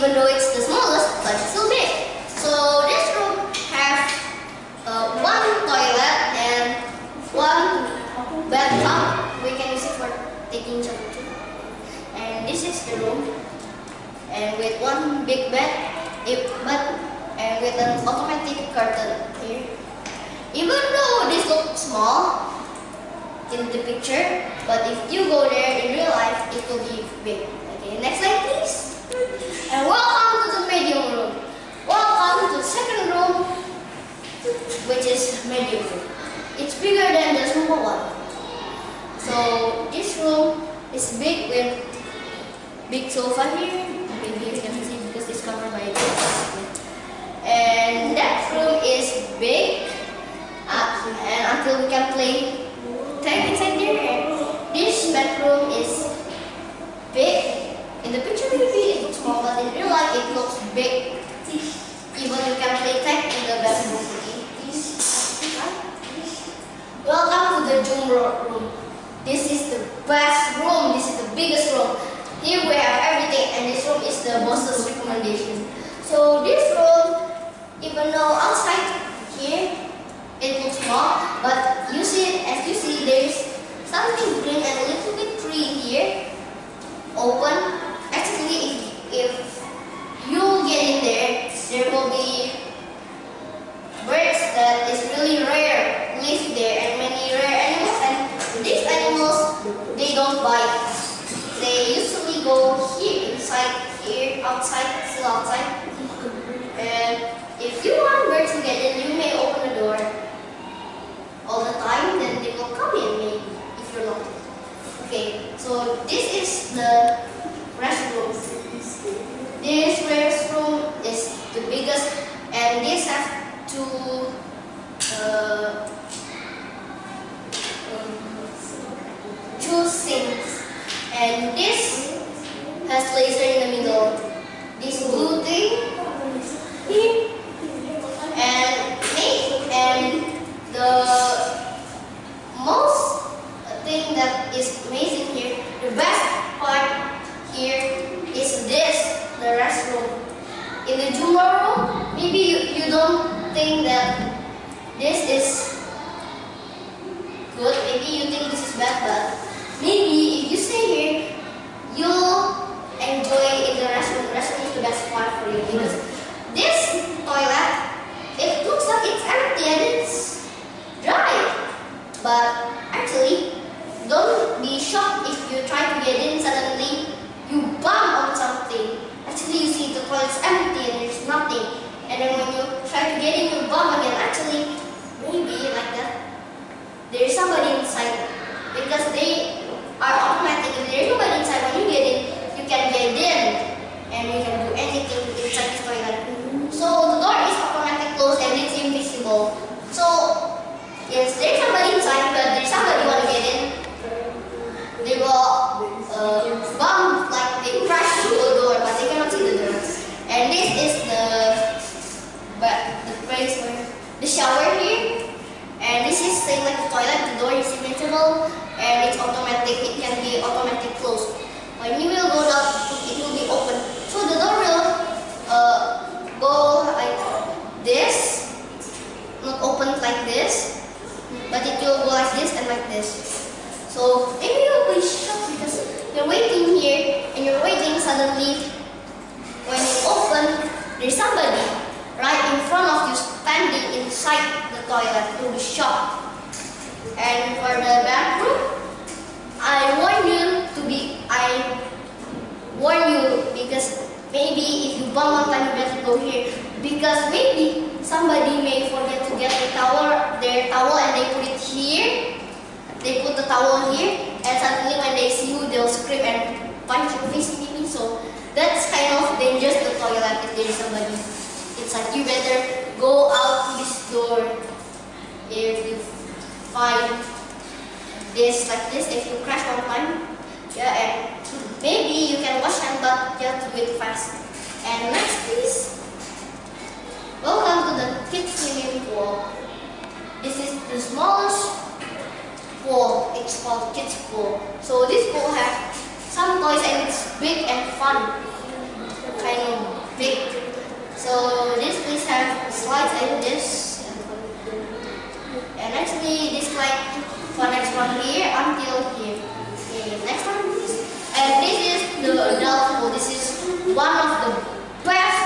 but it's still big. So this room has uh, one toilet and one bathtub. We can use it for taking shower too. And this is the room, and with one big bed, it, but and with an automatic curtain here. Even though this looks small in the picture, but if you go there in real life, it will be big. Okay, next slide please. And welcome to the medium room. Welcome to the second room, which is medium room. It's bigger than the small one. So this room is big with big sofa here. Maybe you can see because it's covered by this. And that room is big. Uh, and until we can play tag inside there. This bedroom is big. In the picture maybe it looks small, but in real life it looks big. Even you can play tag in the bedroom. Welcome to the Zoom room. This best room. This is the biggest room. Here we have everything, and this room is the boss's recommendation. So this room, even though outside here it looks small, but you see, as you see, there is something green and a little bit tree here, open. Actually, if, if you get in there, there will be birds that is really rare live there and many rare animals and these animals they don't bite. Go here inside here outside still outside and if you want birds to get in you may open the door all the time then they will come in maybe if you're not. Okay so this is the restroom. This restroom is the biggest and this has two uh, two sinks and this has laser in the middle this blue thing here and me and the most thing that is amazing here the best part here is this the restroom in the jumbo room maybe you, you don't think that this is good. Maybe you think this is bad, but maybe if you stay here, you'll enjoy in the restroom. The restroom is the best part for you because this toilet, it looks like it's empty and it's dry. But actually, don't be shocked if you try to get in suddenly you bump on something. Actually, you see the toilet's empty and there's nothing. And then when you try to get in, you bump again. Actually, maybe like that. There is somebody inside because they are automatic. If there is nobody inside, when you get in, you can get in and you can do anything inside the toilet. So the door is automatic closed and it's invisible. So yes, there is somebody inside, but there is somebody want to get in. They will uh, bump like they crash through the door, but they cannot see the door. And this is the but the place where the shower here. And this is same like the toilet, the door is invisible and it's automatic, it can be automatic closed. When you will go down, it will be open. So the door will uh, go like this, not open like this, but it will go like this and like this. So maybe you'll be shocked because you're waiting here and you're waiting suddenly when it open, there's somebody right in front of you standing inside the toilet to be shocked. And for the bathroom, I warn you to be, I warn you because maybe if you bump one time you better go here because maybe somebody may forget to get the towel, their towel and they put it here. They put the towel here and suddenly when they see you they'll scream and punch your face maybe so that's kind of dangerous the toilet if there is somebody inside. You better go out this door if you find this like this if you crash one time. Yeah, and maybe you can wash hand but to do it fast. And next please. Welcome to the kids swimming pool. This is the smallest pool. It's called kids pool. So this pool has some toys and it's big and fun. Kind of big. So this place have slides like this. And actually, this like connects one here until here. Okay, next one please. And this is the adult pool. This is one of the best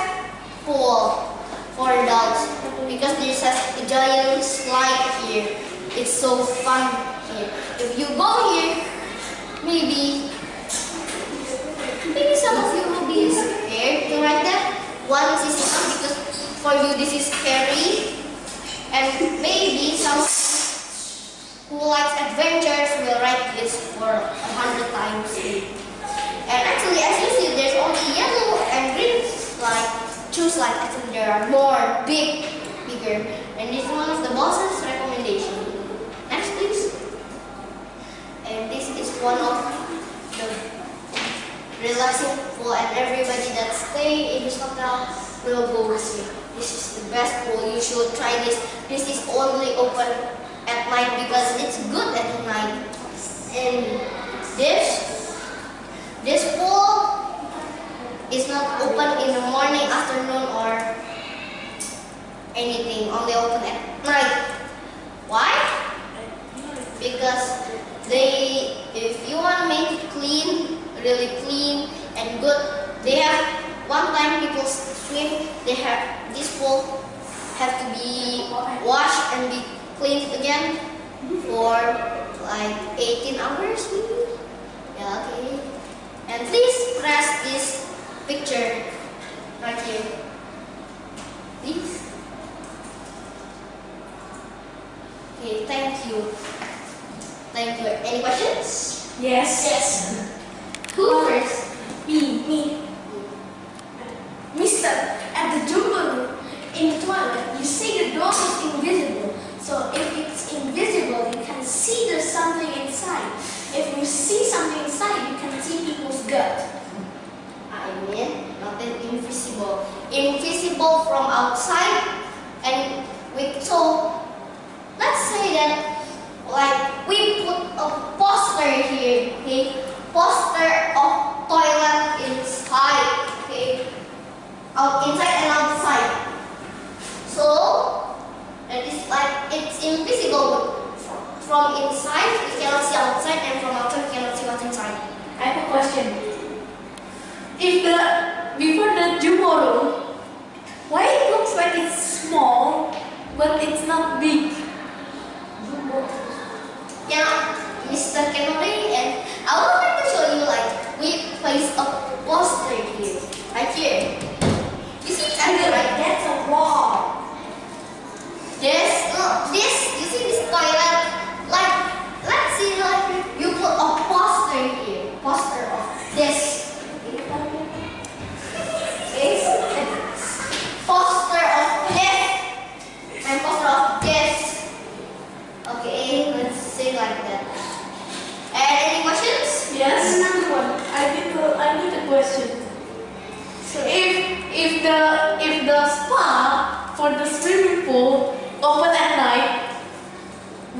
pool for adults because there's a giant slide here. It's so fun here. If you go here, maybe maybe some of you will be scared to ride that. One is because for you this is scary. And maybe some who likes adventures will ride this for a hundred times. And actually, as you see, there's only yellow and green slide. Choose like actually there are more big, bigger. And this is one of the boss's recommendation. Next, please. And this is one of the relaxing pool, and everybody that stay in this hotel will go with you. This is the best pool. You should try this. This is only open night because it's good at night. And this, this pool is not open in the morning, afternoon, or anything. Only open at night. Why? Because they, if you want to make it clean, really clean and good, they have one time people swim, they have this pool have to be washed and be cleaned again for like 18 hours maybe. Yeah, okay. And please press this picture right here. Please. Okay, thank you. Thank you. Any questions? Yes. Yes. Who first? Me. Me. Mister, at the Jumbo room in the toilet, you say the door is invisible. So if it's invisible, you can see there's something inside. If you see you can see people's gut. I mean, nothing invisible. Invisible from outside, and we so let's say that like we put a poster here, okay? Poster of toilet inside, okay? Out inside and outside. So that is like it's invisible from inside. We cannot see outside, and from outside we cannot see what's inside. I have a question. If the before the Jumbo room, why it looks like it's small, but it's not big? Yeah, Mr. Kennedy, and I would like to show you like we place a poster here, right here. You see it's under right? That's a wall. This, look, this, you see this toilet? Like, let's see, like you put a poster here, poster of this. This, poster of this, and poster of this. Okay, let's say like that. And any questions? Yes. Another one. I need a, I need a question. If if the if the spa for the swimming pool open at night,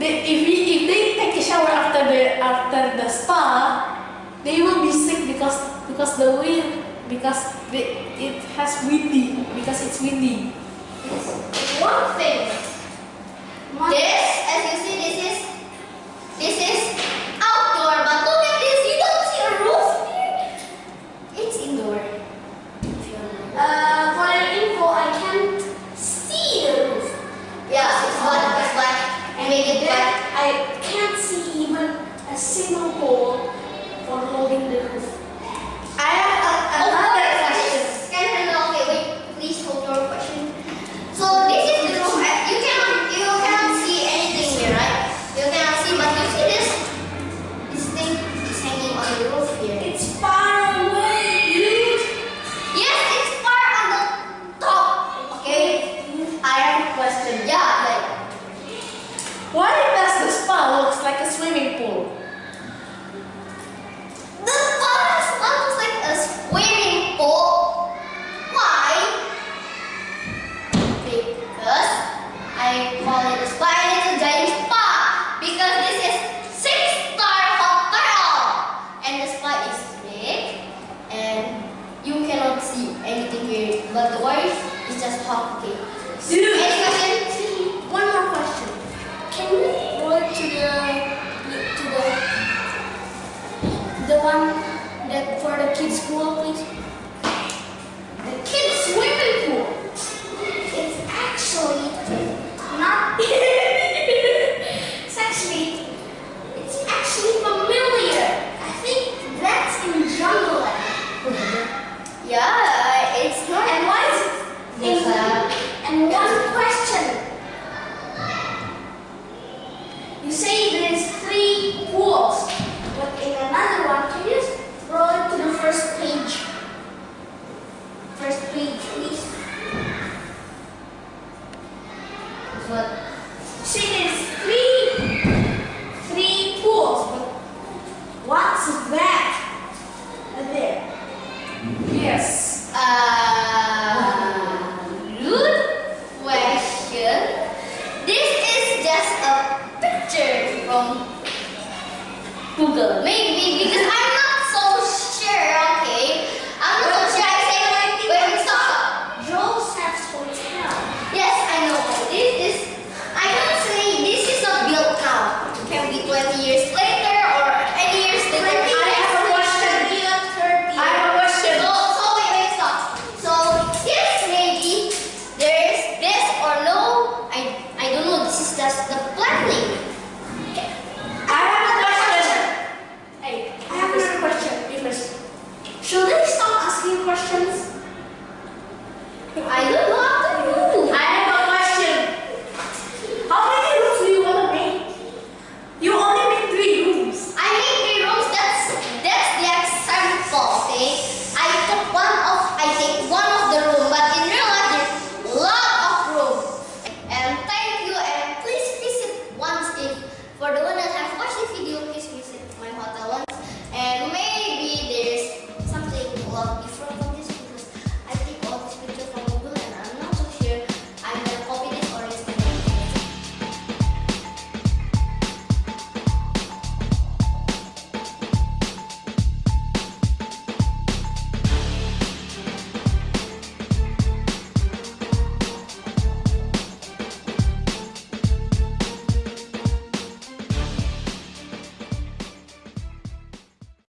they, if we, if they take a shower after the after the spa, they will be sick because because the wind because the, it has windy because it's windy. One thing. This, as you see, this is this is outdoor, but look at this. You don't see a roof here. It's indoor. Uh, for your info, I can't see the roof. Yeah, it's black. It's black. And make it black. I can't see even a single hole for holding the roof. I have a, another question. Can I know? Okay, wait. Please hold your question. So this is the roof. right? You cannot you cannot see anything here, right? You cannot see, but you see this this thing is hanging on the roof here. It's far away, dude. Yes, it's far on the top. Okay. I have a question. Yeah, like Why does the spa looks like a swimming pool? the forest looks like a swimming pool. Why? Because I call another one. Can you scroll to the first page? First page, please. What? She is three, three pools. But what's that? Uh, there. Yes. Uh, good question. This is just a picture from Google. Maybe because I'm.